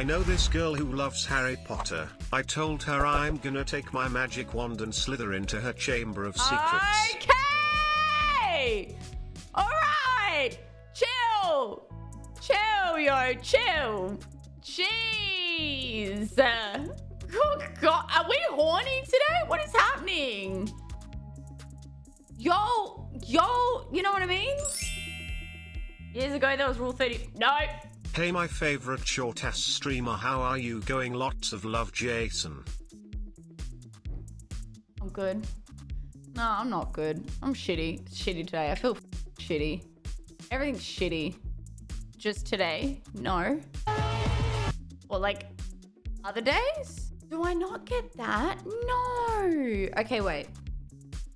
I know this girl who loves Harry Potter. I told her I'm gonna take my magic wand and slither into her chamber of secrets. Okay. All right. Chill. Chill, yo. Chill. Jeez. Oh God, are we horny today? What is happening? Yo, yo, you know what I mean? Years ago, there was Rule 30. No. Hey my favorite short ass streamer how are you going lots of love Jason. I'm good. No, I'm not good. I'm shitty. It's shitty today. I feel shitty. Everything's shitty. Just today? No. Or like other days? Do I not get that? No. Okay, wait.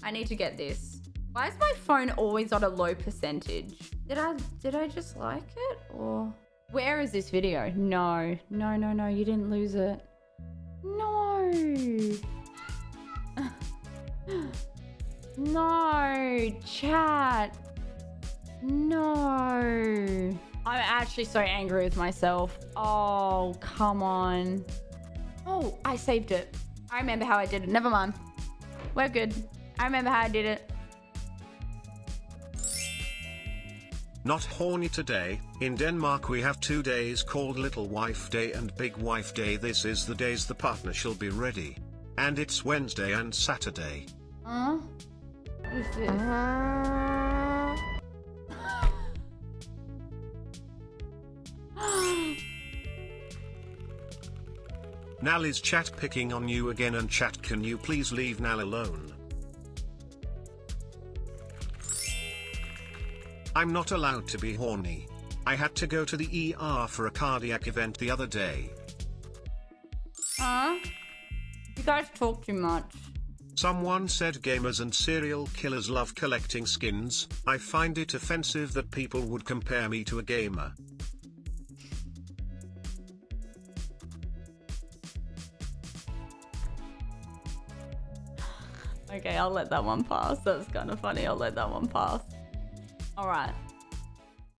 I need to get this. Why is my phone always on a low percentage? Did I did I just like it or where is this video? No. No, no, no. You didn't lose it. No. no, chat. No. I'm actually so angry with myself. Oh, come on. Oh, I saved it. I remember how I did it. Never mind. We're good. I remember how I did it. Not horny today. In Denmark we have two days called Little Wife Day and Big Wife Day. This is the days the partner shall be ready. And it's Wednesday and Saturday. Huh? What is this? Nal is chat picking on you again and chat can you please leave Nal alone? I'm not allowed to be horny. I had to go to the ER for a cardiac event the other day. Huh? You guys talk too much. Someone said gamers and serial killers love collecting skins. I find it offensive that people would compare me to a gamer. Okay, I'll let that one pass. That's kind of funny. I'll let that one pass. All right.